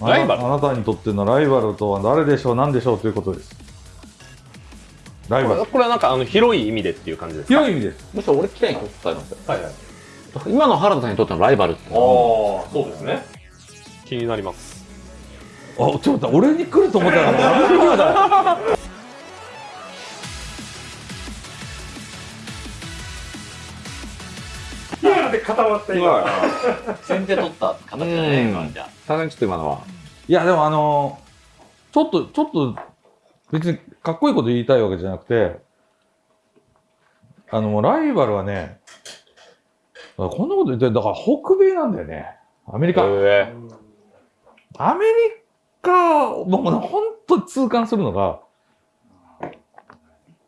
ライバル。あなあなたにとってのライバルとは誰でしょう何でしょうということです。ライバル。これはなんかあの広い意味でっていう感じですか？広い意味です。むしろ俺聞きたいことありますよ。はいはい。今の原田さんにとってのライバルってああそうですね。気になります。あちょっと待って俺に来ると思ったら 固まった。今先手取った。形だね、今じゃさすがにちょっと今のは。いやでもあのちょっとちょっと別にかっこいいこと言いたいわけじゃなくてあのもうライバルはねこんなこと言ってだから北米なんだよね。アメリカ、え。アメリカ僕ね本当に痛感するのが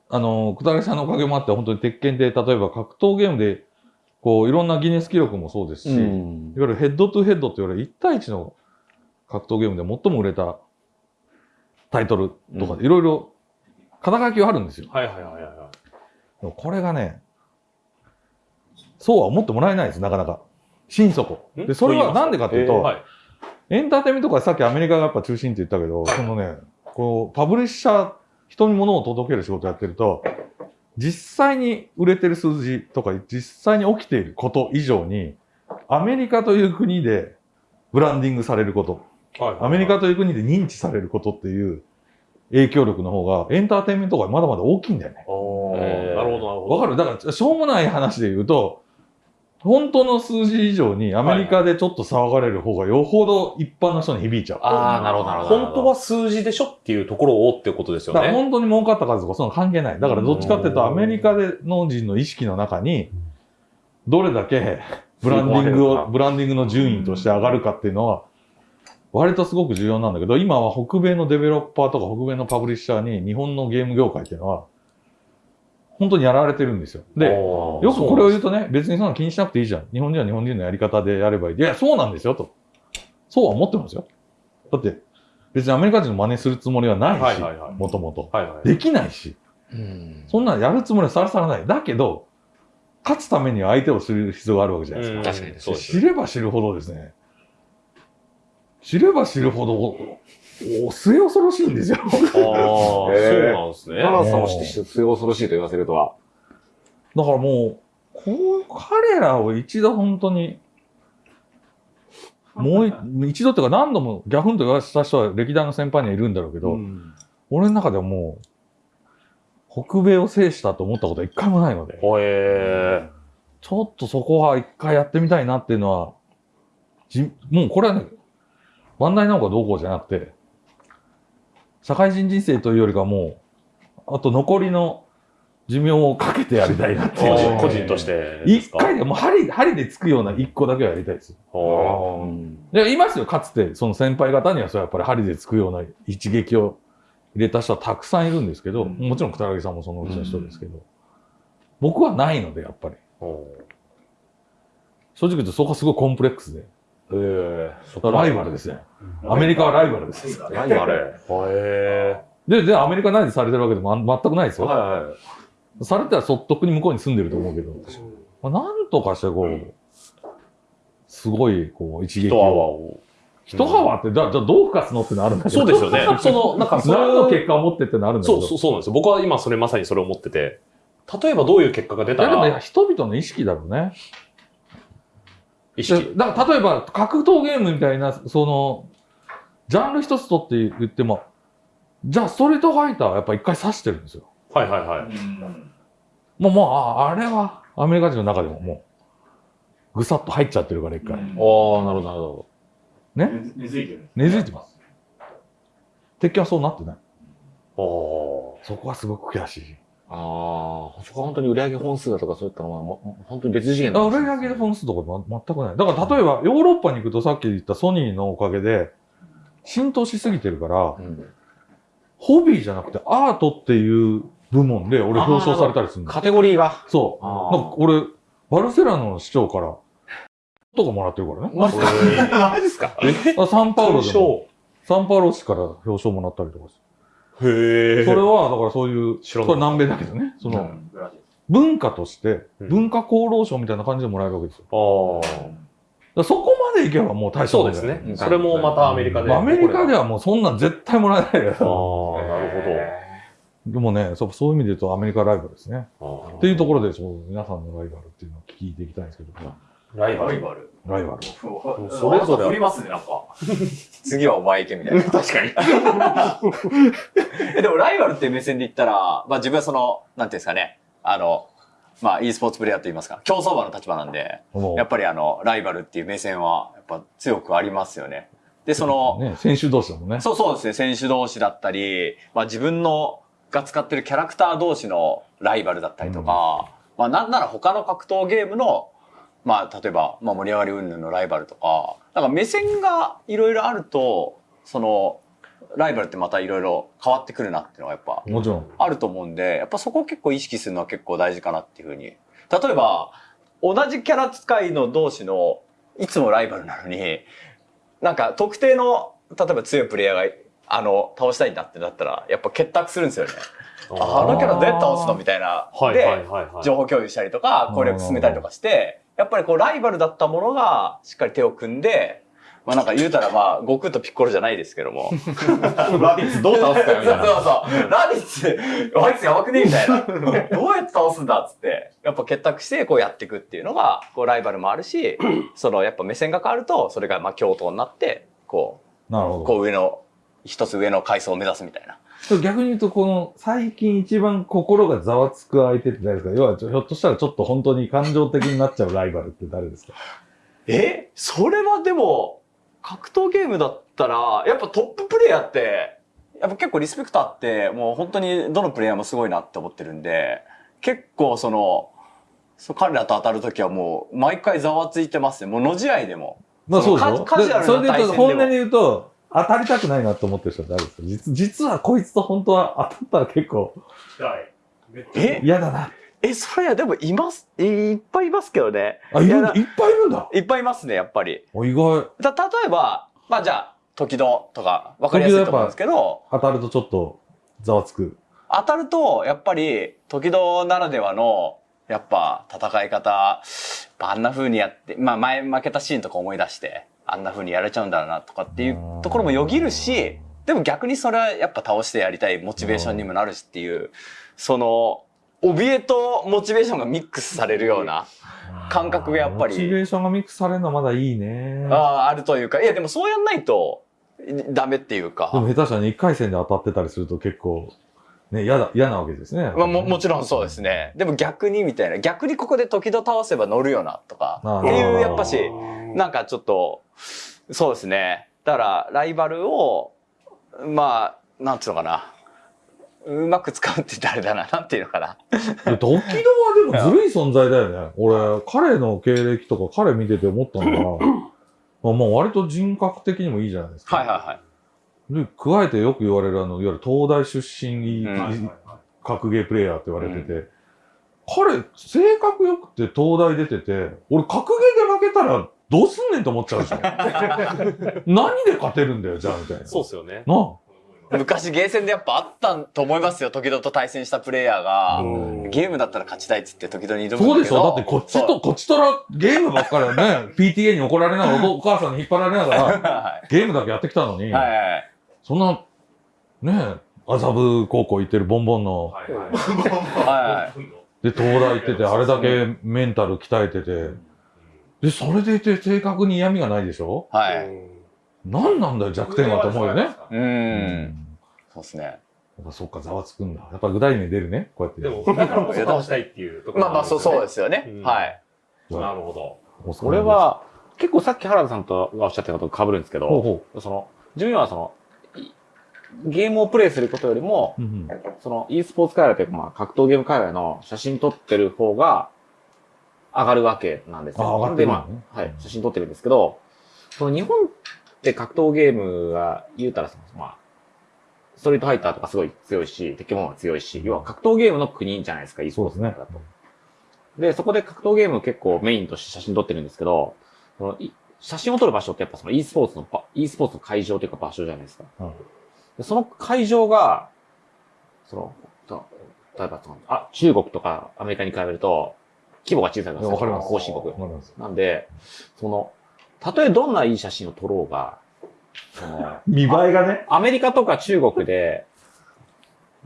あの小谷さんのおかげもあって本当に鉄拳で例えば格闘ゲームでこういろんなギネス記録もそうですし、んいわゆるヘッドトゥヘッドって言われる1対1の格闘ゲームで最も売れたタイトルとかういろいろ肩書きはあるんですよ。はいはいはいはいこれがね、そうは思ってもらえないです、なかなか。心底。ん？で、それはなんでかっていうと、はいエンターテインメントとかさっきアメリカがやっぱ中心って言ったけど、そのね、こう、パブリッシャー、人に物を届ける仕事やってると、実際に売れてる数字とか、実際に起きていること以上に、アメリカという国でブランディングされること、はい。アメリカという国で認知されることっていう影響力の方が、エンターテインメントがまだまだ大きいんだよね。なるほどなるほど。わかる？だから、しょうもない話で言うと、本当の数字以上にアメリカでちょっと騒がれる方がよほど一般の人に響いちゃう。ああ、なるほど、なるほど。本当は数字でしょっていうところをってことですよだからね本当に儲かった数とかその関係ない。だからどっちかっていうとアメリカでの人の意識の中に、どれだけブランディングを、ブランディングの順位として上がるかっていうのは、割とすごく重要なんだけど、今は北米のデベロッパーとか北米のパブリッシャーに日本のゲーム業界っていうのは、本当にやられてるんですよ。で、よくこれを言うとね、別にそんな気にしなくていいじゃん。日本人は日本人のやり方でやればいい。いや、そうなんですよ、と。そうは思ってますよ。だって、別にアメリカ人の真似するつもりはないし、もともと。できないし、うん。そんなのやるつもりはさらさらない。だけど、勝つためには相手を知る必要があるわけじゃないですか。うん確かにそうです知れば知るほどですね、知れば知るほど、お末恐ろしいんですよ。ああ、そうなんですね。原田さんをして末恐ろしいと言わせるとは。だからもう、こう、彼らを一度本当に、もうい一度っていうか何度もギャフンと言わせた人は歴代の先輩にはいるんだろうけど、俺の中ではもう、北米を制したと思ったことは一回もないので、ほえちょっとそこは一回やってみたいなっていうのは、じもうこれはね、バンダイナオコどうこうじゃなくて、社会人人生というよりかはもう、あと残りの寿命をかけてやりたいなっていう。ー、個人として。一回でもう針、針でつくような一個だけはやりたいです。ほで、いますよ、かつて、その先輩方には、そうやっぱり針でつくような一撃を入れた人はたくさんいるんですけど、うんもちろん、北木さんもそのうちの人ですけど、僕はないので、やっぱり。正直言うとそこはすごいコンプレックスで。ー。ええライバルですね。アメリカはライバルです。ライバル。ほえで、で、アメリカ何でされてるわけでも全くないですー。よ。はいはい。されたらそっとくに向こうに住んでると思うけど、まあ、なんとかしてこう、すごい、こう、一撃一泡を。を。一泡って、じゃあ、じゃあどう吹かすのってのあるんだけど。そうですよね。その、なんか、そ何のの結果を持ってってのあるんだけど。そうそう、そうなんですよ。僕は今それまさにそれを思ってて、例えばどういう結果が出たいやでも人々の意識だろうね。意識。だから例えば格闘ゲームみたいな、その、ジャンル一つとって言っても、じゃあストリートファイターはやっぱ一回刺してるんですよ。はいはいはい。もう、もう、ああれはアメリカ人の中でももう、ぐさっと入っちゃってるから一回。ああ、なるほど、なるほね？根付いてる。根付いてます。鉄拳はそうなってない。おそこはすごく悔しい。ど。ああ、そこは本当に売上本数だとかそういったのは、も本当に別次元あ売り上げ本数とかま全くない。だから例えばヨーロッパに行くとさっき言ったソニーのおかげで浸透しすぎてるから、うんホビーじゃなくてアートっていう部門で俺表彰されたりするの。カテゴリーが？そう。あなんか俺、バルセロナの市長から、とかもらってるからね。マジか？マジっすか？あサンパウロでサンパウロ市から表彰もらったりとかして。彰。へえ。それは、だからそういう、知らなかったこれ南米だけどね、その、文化として、うん文化功労賞みたいな感じでもらえるわけですよ。ああ。らそこまでいけばもう大したそうことじゃないですね。それもまたアメリカで。まあアメリカではもうそんなん絶対もらえないよ。ああ、なるでもねそう、そういう意味で言うとアメリカライバルですね。ほど。っていうところで、そう皆さんのライバルっていうのを聞いていきたいんですけど、ライバル。ライバル。それぞれ振りますね、なんか。次はお前行けみたいな。確かに。えでもライバルっていう目線で言ったら、まあ自分はその、なんていうんですかね、あの、まあ e スポーツプレイヤーと言いますか、競走馬の立場なんで、やっぱりあの、ライバルっていう目線は、やっぱ強くありますよね。で、その、ね、選手同士だもんね。そうそうですね、選手同士だったり、まあ自分のが使ってるキャラクター同士のライバルだったりとか、まあなんなら他の格闘ゲームの、まあ例えば、まあ盛り上がり云々のライバルとか、なんか目線がいろいろあると、その、ライバルってまたいろいろ変わってくるなっていうのはやっぱもちろん。あると思うんで、やっぱそこを結構意識するのは結構大事かなっていうふうに。例えば、同じキャラ使いの同士の、いつもライバルなのに、なんか特定の、例えば強いプレイヤーが、あの、倒したいんだってなったら、やっぱ結託するんですよね。ああのキャラどうやって倒すのみたいな。で。情報共有したりとか、攻略進めたりとかして、やっぱりこうライバルだったものがしっかり手を組んで、まあなんか言うたらまあ、悟空とピッコロじゃないですけども。ラビッツどう倒すかよみたいな。そうそう。ラディッツ、あいつやばくねみたいな。どうやって倒すんだっつって。やっぱ結託してこうやっていくっていうのが、こうライバルもあるし、そのやっぱ目線が変わると、それがまあ共闘になって、こう、なるほど。こう上の、一つ上の階層を目指すみたいな。逆に言うと、この最近一番心がざわつく相手って誰ですか？要は、ひょっとしたらちょっと本当に感情的になっちゃうライバルって誰ですか？え？それはでも、格闘ゲームだったら、やっぱトッププレイヤーって、やっぱ結構リスペクトあって、もう本当にどのプレイヤーもすごいなって思ってるんで、結構その、そう彼らと当たるときはもう、毎回ざわついてますね。もう野試合でも。まあそうでしょ？カカジュアルなでそれで言うと、本音で言うと、当たりたくないなと思ってる人は誰ですか？実実はこいつと本当は当たったら結構え？嫌だな。え、それはでもいます、いいっぱいいますけどね。あ、いる？いっぱいいるんだ。いっぱいいますね、やっぱり。お意外。た、例えば、まあじゃあ、時戸とか、わかりやすいと思うんですけど、当たるとちょっとざわつく。当たると、やっぱり、時戸ならではの、やっぱ、戦い方、あんな風にやって、まあ前負けたシーンとか思い出して、あんな風にやれちゃうんだろうなとかっていうところもよぎるし、でも逆にそれはやっぱ倒してやりたいモチベーションにもなるしっていう、その、怯えとモチベーションがミックスされるような感覚がやっぱりモチベーションがミックスされるのはまだいいね。ああ、あるというか、いやでもそうやんないと、ダメっていうか。でも下手したら1回戦で当たってたりすると結構、ね、嫌だ、嫌なわけですね。まあも、もちろんそうですね。でも逆にみたいな、逆にここで時々倒せば乗るよな、とか。っていう、やっぱし、なんかちょっと、そうですね。だから、ライバルを、まあ、なんていうのかな。うまく使うって言ったらあれだな。なんていうのかな。でドキドはでもずるい存在だよね。俺、彼の経歴とか彼見てて思ったのが、まあ、まあ割と人格的にもいいじゃないですか。はいはいはい。で、加えてよく言われるあの、いわゆる東大出身、うん格ゲープレイヤーって言われてて、彼、性格良くて東大出てて、俺格ゲーで負けたらどうすんねんと思っちゃうでしょ。何で勝てるんだよ、じゃあ、みたいな。そうっすよね。なあ。昔ゲーセンでやっぱあったと思いますよ。時々と対戦したプレイヤーが、うんゲームだったら勝ちたいっつって時々に挑むんだけど。そうでしょだってこっちと、こっちとらゲームばっかりね、PTA に怒られながら、お母さんに引っ張られながら、はゲームだけやってきたのに、い。はいはいはい。そんな、ねえ、麻布高校行ってるボンボンの、はいはい。で、東大行ってて、あれだけメンタル鍛えてて、で、それでいて正確に嫌味がないでしょ？はい。何なんだよ、弱点はと思うよね。う。。うんそうですね。やっぱそっか、ざわつくんだ。やっぱ具体名出るね、こうやって。でも、だからこそ倒したいっていうところまあまあ、そう、そうでですよね。うんはい。なるほど。お疲れは、結構さっき原田さんとがおっしゃったことと被るんですけほうど、ほその、自分はその、いゲームをプレイすることよりも、う。うんその e スポーツ界隈というか、まあ、格闘ゲーム界隈の写真撮ってる方が上がるわけなんですよ。あ上がってまあ、はい、写真撮ってるんですけど、その日本って格闘ゲームが言うたらまあ、ストリートファイターとかすごい強いし、敵も強いし、要は格闘ゲームの国じゃないですか、e スポーツ界だと。で、そこで格闘ゲームを結構メインとして写真撮ってるんですけど、そのい写真を撮る場所ってやっぱその e スポーツのば、e スポーツの会場というか場所じゃないですか。うんでその会場が、その、と例えばその、あ、中国とかアメリカに比べると、規模が小さいいやわかります。後進国わ。かります。なんで、その、たとえどんないい写真を撮ろうが、その、見栄えがね。アメリカとか中国で、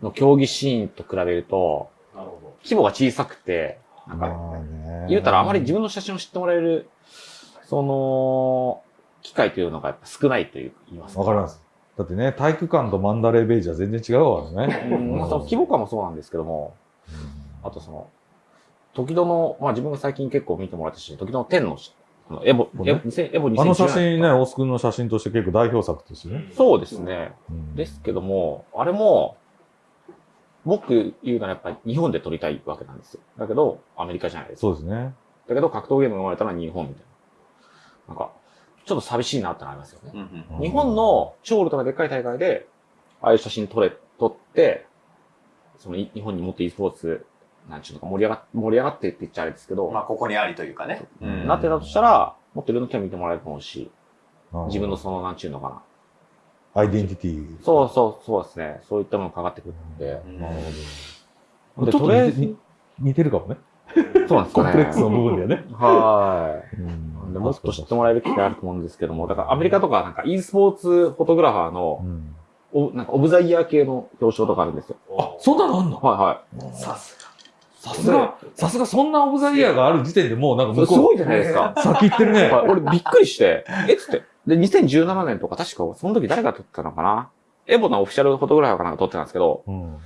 の競技シーンと比べると、なるほ規模が小さくて、なんか、言うたらあまり自分の写真を知ってもらえる、その、機会というのがやっぱ少ないという言いますわかります。だってね、体育館とマンダレーベージは全然違うからね。うんまあその規模感もそうなんですけども、あとその、時戸の、まあ自分が最近結構見てもらったし、時戸の天の、このエボ、ねエボ2000エボ2017あの写真ね、大須君の写真として結構代表作ですよね。そうですね。うんですけども、あれも、僕言うならやっぱり日本で撮りたいわけなんですよ。だけど、アメリカじゃないですか。そうですね。だけど格闘ゲームが生まれたのは日本みたいな。なんか、ちょっと寂しいなってなりますよね。うんうん日本の超ウルトラでっかい大会で、ああいう写真撮れ、撮って、そのい日本にもっと e スポーツ、なんちゅうのか盛り上がっ盛り上がってって言っちゃあれですけど、まあ、ここにありというかね。うんなってたとしたら、もっといろんな人に見てもらえると思うし、あ自分のその、なんちゅうのかな。アイデンティティ。そうそう、そうですね。そういったものがかかってくるんで。うんなるほでど。ちょっとりあえ似て似てるかもね。そうなんですかね。コンプレックスの部分ではね。はい。でもっと知ってもらえる機会あると思うんですけども、だからアメリカとかなんか e スポーツフォトグラファーのう、んおなんかオブザイヤー系の表彰とかあるんですよ。あ、そんなのあんの？はいはい。さすさすが、さすがそんなオブザイヤーがある時点でもうなんか向こすごいじゃないですか。う、先行ってるね。はい俺びっくりして、えっつって。で、2017年とか確かその時誰が撮ってたのかな？エボのオフィシャルフォトグラファーかなんか撮ってたんですけど、うん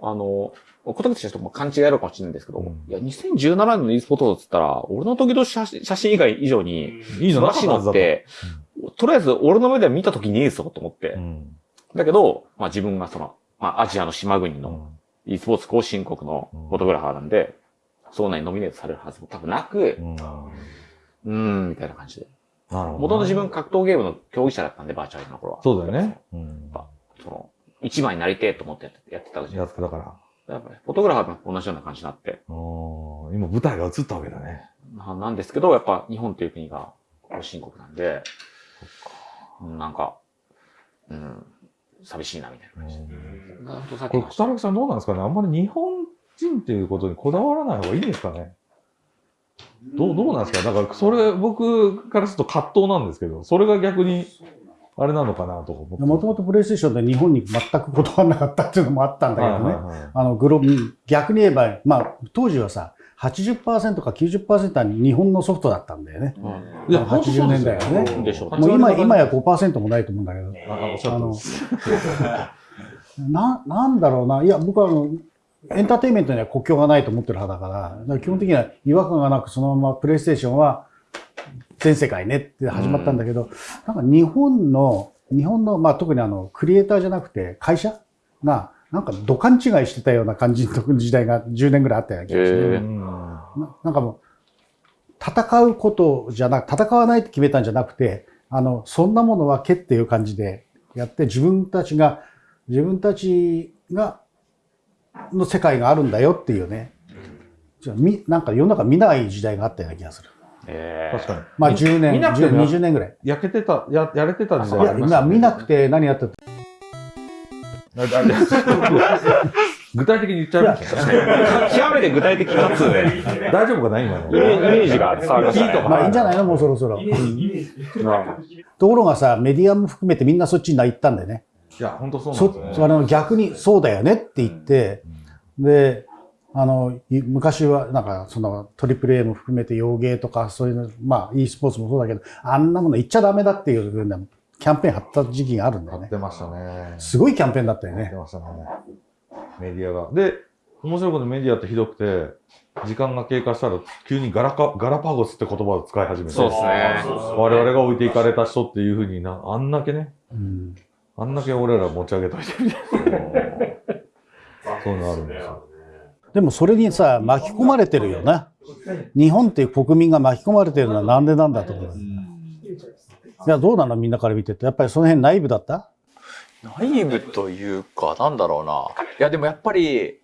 あの、小竹選手とも勘違いあるかもしれないんですけど、うんいや、2017年の e スポーツっつったら、俺の時の写真写真以外以上に、いいの素晴らしいのって、とりあえず俺の目では見た時にいいぞと思って。うんだけど、まあ自分がその、まあアジアの島国のうん。E スポーツ後進国のフォトグラファーなんで、そんなにノミネートされるはずも多分なくう、んん、みたいな感じで。るほどね。もともと自分格闘ゲームの競技者だったんで、バーチャルの頃は。そうだよね。うんその、一番になりてえと思ってやってやってたじゃやないですか。つだから。やっぱりフォトグラファーと同じような感じになって。うん今舞台が映ったわけだね。ななんですけど、やっぱ日本という国が後進国なんで、うんなんか、うん、寂しいなみたいな感じで。なん。とさっきこれ、の草薙さんどうなんですかね？あんまり日本人っていうことにこだわらない方がいいんですかね？どう、どうなんですか？だから、それ、僕からすると葛藤なんですけど、それが逆に、あれなのかなとか思って。もともとプレイステーションで日本に全く断らなかったっていうのもあったんだけどね。はいはいはい。あの、グロうん。逆に言えば、まあ、当時はさ、80%か90%は日本のソフトだったんだよね。うですよ80年代はねもう今、今やこ5%もないと思うんだけど。あおっしゃるとりですな、なんだろうな。いや、僕はあの、エンターテインメントには国境がないと思ってる派だ。から、だから基本的には違和感がなくそのままプレイステーションは全世界ねって始まったんだけど、なんか日本の、日本の、まあ特にあの、クリエイターじゃなくて会社が、なんか土管違いしてたような感じの時代が10年ぐらいあったような気がして、ななんかもう、戦うことじゃなく、戦わないって決めたんじゃなくて、あの、そんなものはけっていう感じでやって、自分たちが、自分たちが、の世界があるんだよっていうね。じゃあみなんか世の中見ない時代があったような気がする。え確かに。まあ10年、見なくても10 20年ぐらい。焼けてた、や、やれてた時代ありました今見なくて何やってた具体的に言っちゃいましたね。ー極めて具体的かつ、ね、大丈夫かな今の。イメージが伝わりましたね。まあいいんじゃないのもうそろそろ。ところがさ、メディアも含めてみんなそっちに行ったんだよね。いや、本当そうなんそですよね。あの逆にそうだよねって言って、で、あの、い昔はなんかそのトリプル A も含めて洋芸とかそういうの、まあ e スポーツもそうだけど、あんなもの言っちゃダメだっていうふうなキャンペーン張った時期があるんだよねやっ。てましたね。すごいキャンペーンだったよね。やってましたね。メディアが。で、面白いことにメディアってひどくて、時間が経過したら急にガラカガラパゴスって言葉を使い始めて、そうですね。我々が置いていかれた人っていうふうにな、あんだけね、うんあんだけ俺ら持ち上げといてみたいな。そういうのあるんですよ。でもそれにさ、巻き込まれてるよな。日本っていう国民が巻き込まれてるのはなんでなんだと思う？いや、どうなのみんなから見てて。やっぱりその辺ナイブだった？ナイブというか、なんだろうな。いや、でもやっぱり、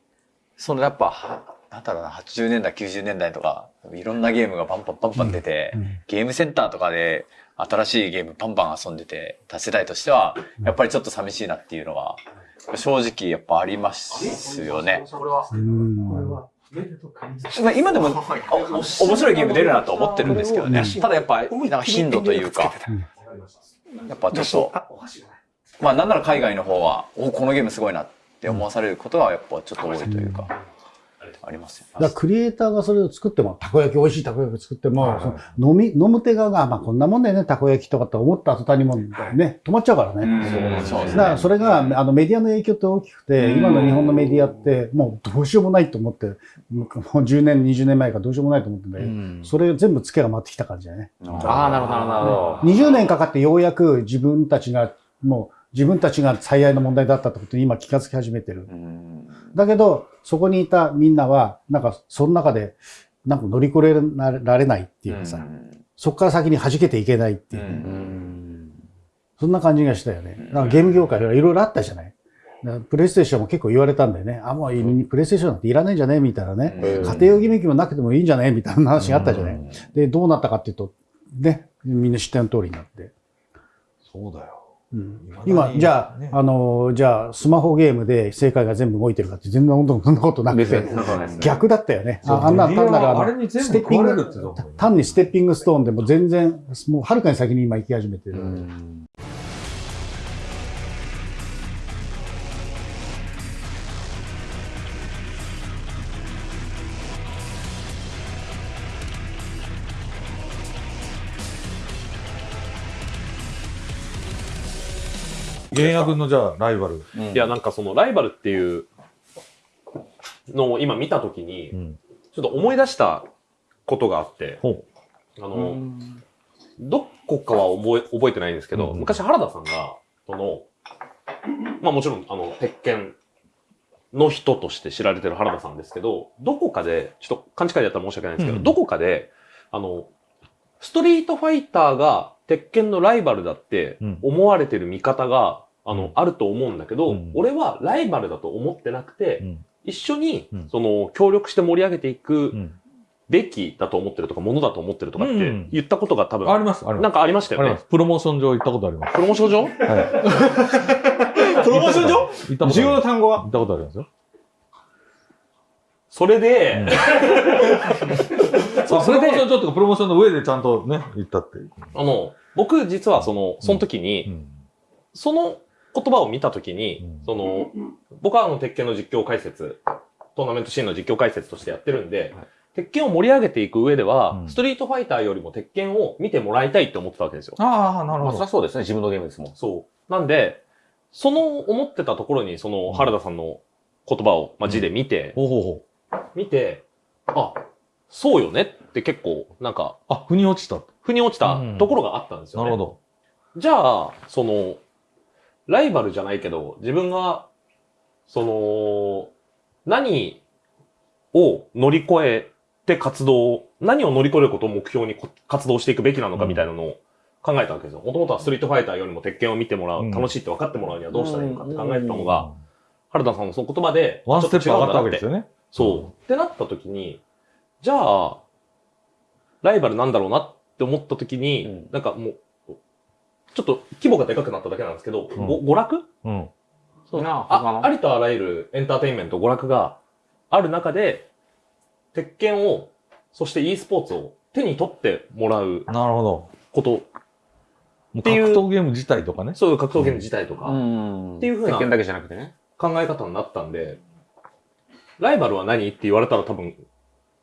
そのやっぱ、なんだろうな、80年代、90年代とか、いろんなゲームがパンパンパンパン出て、うんゲームセンターとかで新しいゲームパンパン遊んでて、多世代としては、やっぱりちょっと寂しいなっていうのは、正直やっぱありますよね。今でもお面白いゲーム出るなと思ってるんですけどね。ただやっぱ、なんか頻度というか、やっぱちょっと、まあなんなら海外の方は、おこのゲームすごいなって思わされることはやっぱちょっと多いというか、ありますよ。だからクリエイターがそれを作っても、たこ焼き美味しいたこ焼き作っても、その飲み、飲む手側が、まあこんなもんだよね、たこ焼きとかって思った途端にもうね、止まっちゃうからね。そうですだからそれが、あのメディアの影響って大きくて、今の日本のメディアって、もうどうしようもないと思って、もう10年、20年前からどうしようもないと思ってんだけど、それ全部付けが回ってきた感じだね。ああ、なるほど、なるほど。20年かかってようやく自分たちが、もう自分たちが最大の問題だったってことに今気がつき始めてる。だけど、そこにいたみんなは、なんか、その中で、なんか乗り越えられないっていうかさ、そこから先に弾けていけないっていう、そんな感じがしたよね。だからゲーム業界はいろいろあったじゃない。プレイステーションも結構言われたんだよね。あ、もうプレイステーションなんていらないんじゃね？みたいなね。家庭用ギミックもなくてもいいんじゃね？みたいな話があったじゃない。で、どうなったかっていうと、ね、みんな知っての通りになって。そうだよ。今、じゃあ、あの、じゃあ、スマホゲームで世界が全部動いてるかって全然そんなことなくて、逆だったよね。ああんな単なステッピング、単にステッピングストーンでも全然、もうはるかに先に今行き始めてる。原野軍のじゃあライバル。いや、なんかそのライバルっていうのを今見たときに、ん。ちょっと思い出したことがあって、ほあの、どこかは覚え覚えてないんですけど、うん。昔原田さんが、その、まあもちろん、あの、鉄拳の人として知られてる原田さんですけど、どこかで、ちょっと勘違いだったら申し訳ないんですけど、うん。どこかで、あの、ストリートファイターが鉄拳のライバルだってうん思われてる見方が、あの、あると思うんだけど、うん俺はライバルだと思ってなくて、うん一緒にうん、その、協力して盛り上げていくうんべきだと思ってるとか、ものだと思ってるとかっうんて言ったことが多分、あります、あります。なんかありましたよねあります。。プロモーション上行ったことあります。プロモーション上？はい。プロモーション上？行ったことあります重要な単語は？行ったことありますよ。それで、そう、プロモーション上とかプロモーションの上でちゃんとね、行ったっていう。あの、僕実はその、その時うに、ん。その言葉を見た時に、うんその、僕はあの、鉄拳の実況解説、トーナメントシーンの実況解説としてやってるんで、鉄拳を盛り上げていく上では、うんストリートファイターよりも鉄拳を見てもらいたいって思ってたわけですよ。ああ、なるまあ、そりゃそうですね。自分のゲームですもん。そう。なんで、その思ってたところに、その原田さんの言葉を、まあ、字で見て、ほうほうほう。見て、あ、そうよねって結構、なんか、あ、腑に落ちた。腑に落ちたうんところがあったんですよね。なるほど。じゃあ、その、ライバルじゃないけど、自分が、その、何を乗り越えて活動、何を乗り越えることを目標にこ活動していくべきなのかみたいなのを考えたわけですよ。もともとはストリートファイターよりも鉄拳を見てもらう、うん楽しいって分かってもらうにはどうしたらいいのかって考えてたのが、原田さんのその言葉で、ワンステップ上がったわけですよ。よね。そう。ってなった時に、じゃあ、ライバルなんだろうなって思った時に、うん。なんかもう、ちょっと規模がでかくなっただけなんですけど、うん。ご娯楽？うん。そう。なああありとあらゆるエンターテインメント、娯楽がある中で、鉄拳を、そして e スポーツを手に取ってもらうなるほど。こと、っていう。闘ゲーム自体とかね。そういう格闘ゲーム自体とか、ん。っていう風な鉄拳だけじゃなくてね。考え方になったんで、ライバルは何？って言われたら多分、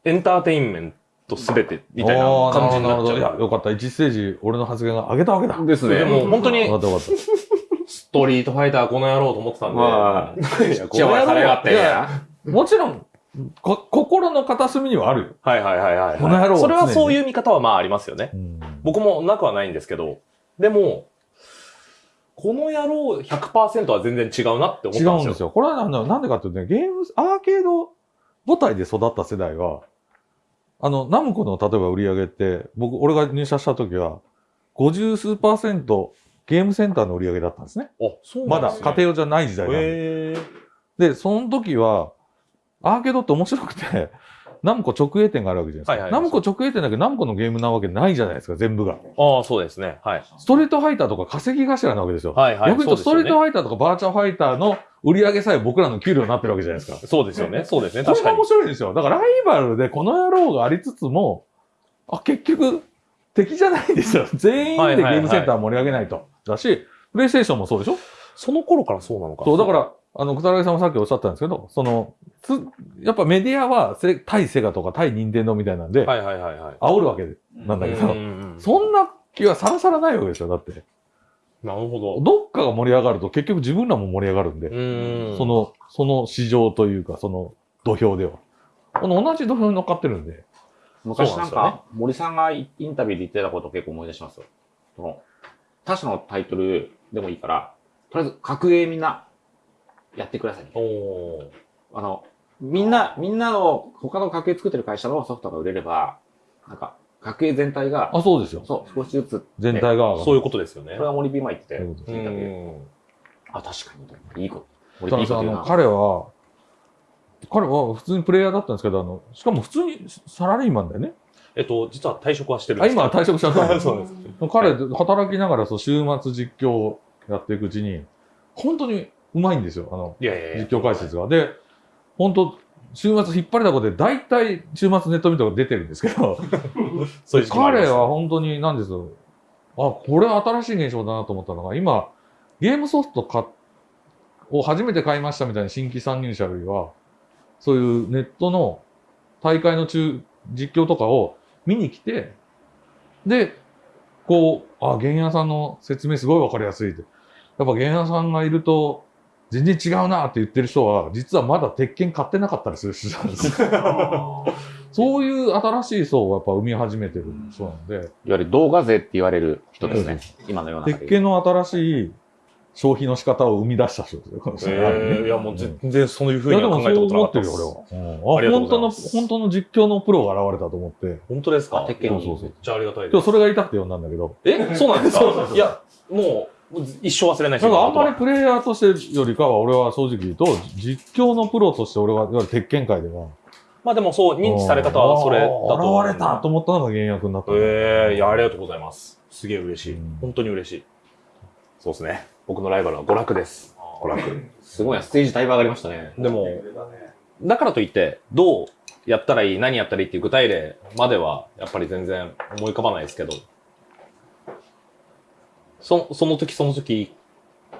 エンターテインメントすべてみたいな感じになっちるほどいや、ゃう。よかった。1ステージ、俺の発言が上げたわけだ。よですでも本当にかったよかった。ストリートファイターこの野郎と思ってたんで、まあ、いや口はされがってもちろん、こ心の片隅にはあるよ。はいはいはいはい、この野郎はそれはそういう見方はまあありますよね。僕もなくはないんですけど、でも、この野郎100%は全然違うなって思ったんですよ。違うんですよ。これはなんだなんでかっていうとね、ゲーム、アーケード母体で育った世代は、あの、ナムコの例えば売り上げって、僕、俺が入社した時は、50数パーセントゲームセンターの売り上げだったんですね。あ、そうまだなんですね。家庭用じゃない時代なんで。で、その時は、アーケードって面白くて、ナムコ直営店があるわけじゃないですか。はいはいナムコ直営店だけど、ナムコのゲームなわけないじゃないですか、全部が。ああ、そうですね。はい。ストリートファイターとか稼ぎ頭なわけですよ。はいはい。逆に言うと、ストリートフファイターとかバーチャルファイターの売り上げさえ僕らの給料になってるわけじゃないですか。そうですよね。そうですね。確かに。面白いんですよ。だからライバルでこの野郎がありつつも、あ、結局、敵じゃないんですよ。全員でゲームセンター盛り上げないと。だし、プレイステーションもそうでしょ？その頃からそうなのか。そう、だから、あの、くたらげさんもさっきおっしゃったんですけど、その、つ、やっぱメディアはせ対セガとか対任天堂みたいなんで、はいはいはいはい。煽るわけなんだけど、うんうんうんそんな気はさらさらないわけですよ。だって、なるほど。どっかが盛り上がると結局自分らも盛り上がるんで、うん。そ、の、その市場というか、その土俵では。この同じ土俵に乗っかってるんで、昔なんそうなんですよねか、森さんがインタビューで言ってたことを結構思い出しますよ。その、他社のタイトルでもいいから、とりあえず格ゲーみんなやってくださいお。あの、みんな、みんなの、他の格ゲー作ってる会社のソフトが売れれば、なんか、格ゲー全体が、あ、そうですよ。そう、少しずつ、全体が。そういうことですよねこれ。は森マ言ってて、そうい。あ、確かに、いいこと。森た B ださ、あの。彼は、彼は普通にプレイヤーだったんですけど、あの、しかも普通にサラリーマンだよね。えっと、実は退職はしてるんあ、ですけど今は退職しちゃった そうです。彼、働きながらそう週末実況をやっていくうちに、本当にうまいんですよ。あの、いやいやいや実況解説が。で、本当週末引っ張りだこで、大体週末ネット見たが出てるんですけど、彼は本当に何ですよ。あ、これ新しい現象だなと思ったのが、今、ゲームソフトかを初めて買いましたみたいな新規参入者よりは、そういうネットの大会の中、実況とかを見に来て、で、こう、あ、原屋さんの説明すごいわかりやすいって。やっぱ原屋さんがいると、全然違うなって言ってる人は、実はまだ鉄拳買ってなかったりする人なんですよ。そういう新しい層をやっぱ生み始めてる人なんで、いわゆる動画税って言われる人ですね。今のような。鉄拳の新しい消費の仕方を生み出した人ですよ。えーいや、もう全然そういうふいうやには考えたことなかったです。でもそう思ってるよ、俺は。ありがとうあ本当の、ございます本当の実況のプロが現れたと思って、本当ですか？鉄拳に。そうそうそうめっちゃありがたいです。それが言いたくて呼んだんだけど、えそうなんですか？いや、もう、一生忘れないですなんかあんまりり、プレイヤーとしてよりかは、俺は正直言うと、実況のプロとして俺は、いわゆる鉄拳界では、まあでもそう、認知され方はそれだと現れたと思ったのが原役になった。ええいや、ありがとうございます。すげえ嬉しいうん。本当に嬉しい。そうですね。僕のライバルは娯楽です。娯楽。すごいな、ステージだいぶ上がりましたね。でも、だからといって、どうやったらいい、何やったらいいっていう具体例までは、やっぱり全然思い浮かばないですけど、そその時その時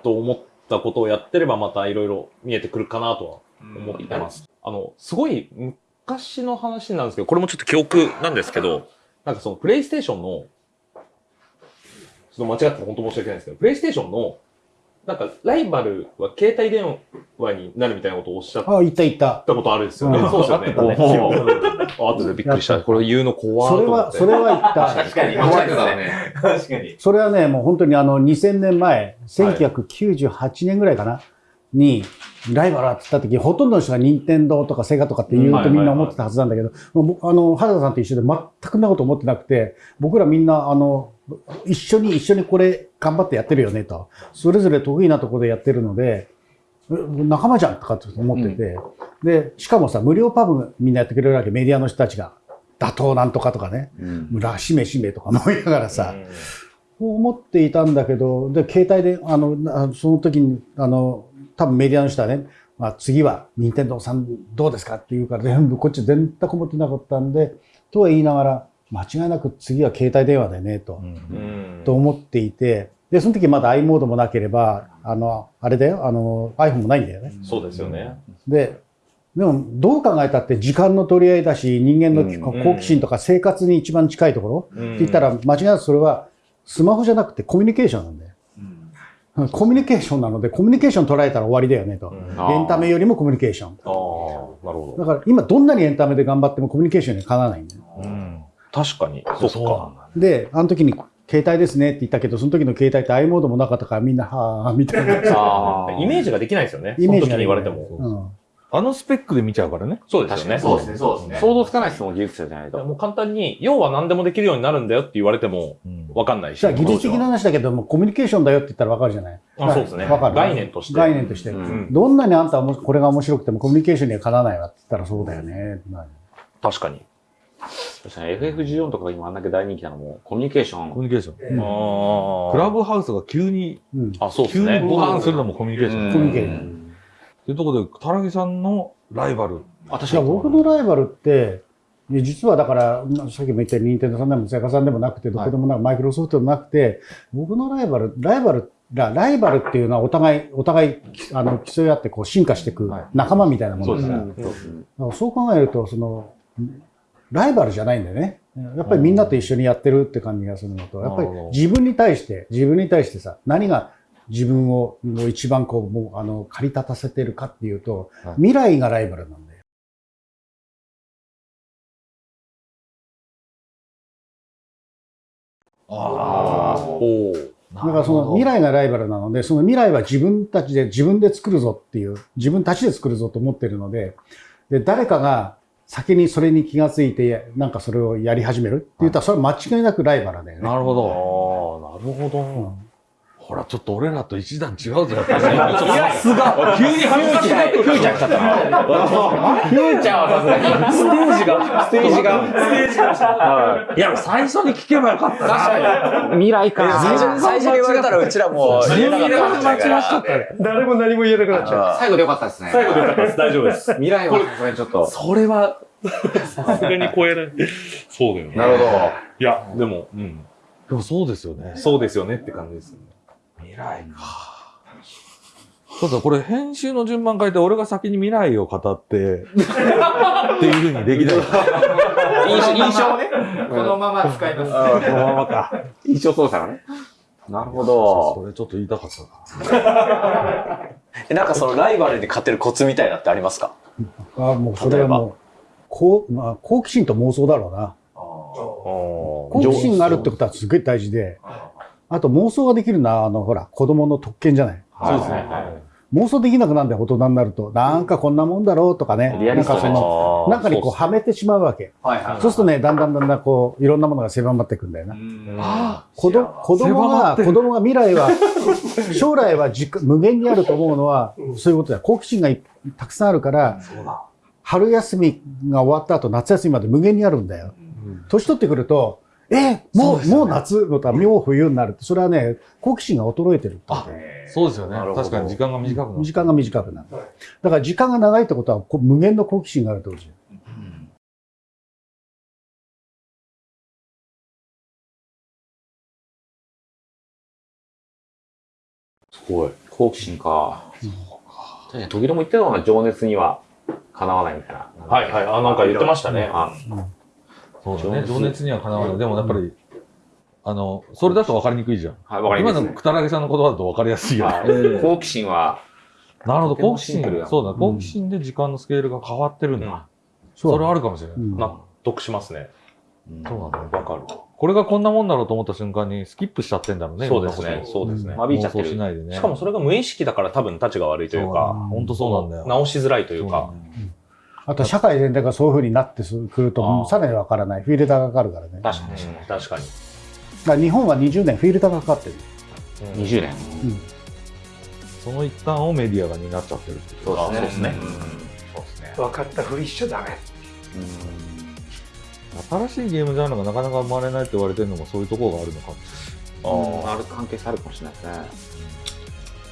と思ったことをやってればまたいろいろ見えてくるかなとは思ってます。あの、すごい昔の話なんですけど、これもちょっと記憶なんですけど、なんかそのプレイステーションの、ちょっと間違って本当申し訳ないんですけど、プレイステーションの、なんかライバルは携帯電話になるみたいなことをおっしゃっあ、いったいった。たことあるんですよね。うんそうですよね。あったねあ後でびっくりした。これ言うの怖それは。それは言った。確かに、間違ってたね。確かに。それはね、もう本当にあの、2000年前、1998年ぐらいかな、に、ライバルだって言った時、ほとんどの人が任天堂とかセガとかって言うとみんな思ってたはずなんだけど、あの、原田さんと一緒で全くなこと思ってなくて、僕らみんな、あの、一緒に一緒にこれ頑張ってやってるよねと。それぞれ得意なところでやってるので、え仲間じゃんとかって思ってて、で、しかもさ、無料パブみんなやってくれるわけ、メディアの人たちが。打倒なんとかとかね、うん。村しめしめとか思いながらさ、思っていたんだけど、で、携帯で、あの、なその時に、あの、多分メディアの人はね、まあ、次は任天堂さんどうですか？って言うから、全部こっち全く思ってなかったんで、とは言いながら、間違いなく次は携帯電話だよね、と、うん。と思っていて、で、その時まだ i モードもなければ、あの、あれだよ、あの、iPhone もないんだよね。そうですよね。で、でも、どう考えたって時間の取り合いだし、人間のうん。好奇心とか生活に一番近いところ、ってって言ったら、間違いなくそれは、スマホじゃなくてコミュニケーションなんだよ。コミュニケーションなので、コミュニケーション捉えたら終わりだよねと。うんエンタメよりもコミュニケーション。ああ、なるほど。だから今どんなにエンタメで頑張ってもコミュニケーションにはかなわないんだよ。うん。確かに。そっか。だ。で、あの時に携帯ですねって言ったけど、その時の携帯って i モードもなかったからみんな、はぁ、みたいな。ああ。イメージができないですよね。イメージがその時に言われても。うん。あのスペックで見ちゃうからね。そうですよね。そうですね、そうですね。想像つかないですもん、技術者じゃないと。もう簡単に、要は何でもできるようになるんだよって言われても、うん。わかんないし。じゃあ技術的な話だけども、コミュニケーションだよって言ったらわかるじゃない？あそうですねわかる？概念として概念として。うんどんなにあんたはもこれが面白くてもコミュニケーションにはかなわないわって言ったらそうだよね。まあ確かに。確かに FF14 とかが今あんだけ大人気なのも、コミュニケーション。コミュニケーション。あクラブハウスが急に、うん。あ、そうです急にね。ボカンするのもコミュニケーション。コミュニケーションというところで、田中さんのライバル。あ、確いや僕のライバルって、ね実はだから、まあさっきも言ったように、任天堂さんでもセガさんでもなくて、どこでもなく、マイクロソフトでもなくて、僕のライバル、ライバル、ラライバルっていうのはお互い、お互い、あの、競い合ってこう進化していくはい。仲間みたいなものです。から、うんだからそう考えると、その、ライバルじゃないんだよね。やっぱりみんなと一緒にやってるって感じがするのと、やっぱり自分に対して、自分に対してさ、何が自分をもう一番こう、もう、あの、駆り立たせてるかっていうと、はい。未来がライバルなんだよ。あおーあ。だからその未来。来がライバルなので、その未来は自分たちで、自分で作るぞっていう、自分たちで作るぞと思ってるので、で、誰かが先にそれに気がついて、なんかそれをやり始めるって言ったら、それは間違いなくライバルだよね。なるほど。ああ、なるほど。ほら、ちょっと俺らと一段違うぞ、やっぱり。さすが急に恥ずかしい。フューチャー来ちゃったな。フューチャーはさすがに。ステージが、ステージが。ステージが。いや、最初に聞けばよかったな。未来か。最初最初に言われたらうちらも言えなかったかもしれないから。誰も何も言えなくなっちゃう。最後でよかったですね。最後でよかったです。大丈夫です。未来はさすがにちょっと。それは、さすがに超えない。そうだよね。なるほど。いや、でも、うん。でもそうですよね。そうですよねって感じですね。未来か。ただこれ編集の順番変えて俺が先に未来を語って、っていうふうにできない。印象、印象をね。このまま使います。このままか。印象操作がね。なるほど。それちょっと言いたかったな。えなんかそのライバルに勝てるコツみたいなってありますか？あもうそれはもう、こう、まあ、好奇心と妄想だろうな。好好奇心があるってことはすごい大事で、あと妄想ができるのは、あの、ほら、子供の特権じゃない？そうですね。妄想できなくなるんだよ、大人になると。なんかこんなもんだろうとかね。なんかその、中にこうはめてしまうわけ。はいはそうするとね、だんだんだんだんこう、いろんなものが狭まっていくんだよな。あ子ど子供が、子供が未来は、将来は時間無限にあると思うのは、そういうことだよ。好奇心がいたくさんあるから、春休みが終わった後、夏休みまで無限にあるんだよ。年取ってくると、えもう、もう夏のとはもう冬になるって、それはね、好奇心が衰えてるってことそうですよね確かに時間が短くなる。時間が短くなる。だから時間が長いってことは、こう無限の好奇心があるってことですよ。すごい。好奇心か。確かに、時々も言ってたのが情熱にはかなわないみたいな。はいはい。あ、なんか言ってましたね。あそうだね。情熱にはかなわない。でもやっぱり、あの、それだと分かりにくいじゃん。はい、わかります、今のくたらげさんの言葉だと分かりやすいよ。はい好奇心は、なるほど、好奇心。そうだ、好奇心で時間のスケールが変わってるんだ。そうそれはあるかもしれない。うん納得しますね。そうなんだよ。わかる。これがこんなもんだろうと思った瞬間にスキップしちゃってんだろうね。そうですね。いそうですね。間引いちゃって妄想しる。ないでね。しかもそれが無意識だから多分立ちが悪いというか、本当そうなんだよ。直しづらいというか。あと社会全体がそういう風になってくると、さらにわからない。フィルターがかかるからね。確かに。確かに。ら日本は20年フィルターがかかってる。20年。その一端をメディアが担っちゃってるっていう。そうですね。そうですね。分かったふりしちゃダメ。新しいゲームジャンルがなかなか生まれないって言われてるのもそういうところがあるのかもしうんある関係性あるかもしれないですね。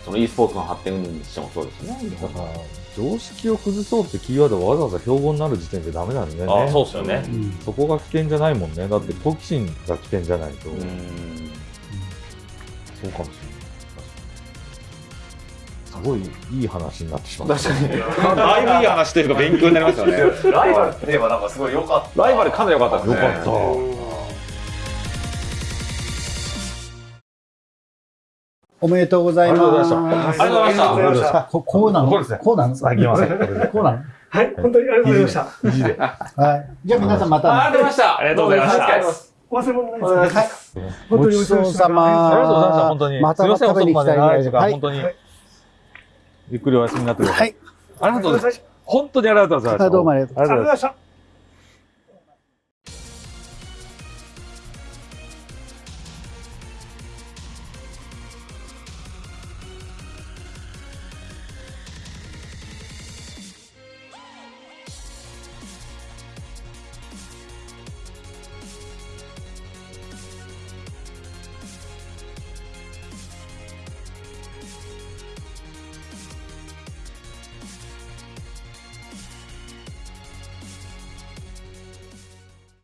その e スポーツの発展にしてもそうですよね。常識を崩そうってキーワードがわざわざ標語になる時点でダメなんだよね。あそうですよね。そこが危険じゃないもんね。だって好奇心が危険じゃないと。うん。そうかもしれない。すごいいい話になってしまった。確かに。だいぶいい話というか勉強になりますよね。ライバルって言えばなんかすごい良かった。ライバルかなり良かったですね。よかった。おめでとうございます。ありがとうございましたありがとうございましたありがとうございましたあここうなの？こうですねこうなのあ、いきません。こうなの？はい、本当にありがとうございました。はい。じゃあ皆さんまた。ありがとうございました。ありがとうございました。忘れ物ないですね。はい。本当にごちそうさま。ありがとうございました、本当に。またすいません、食べに来たい本当に。ゆっくりお休みになってくださ。はいい。ありがとうございます。本当にありがとうございました。あどうもありがとうありがとうございます。ありがとうございました。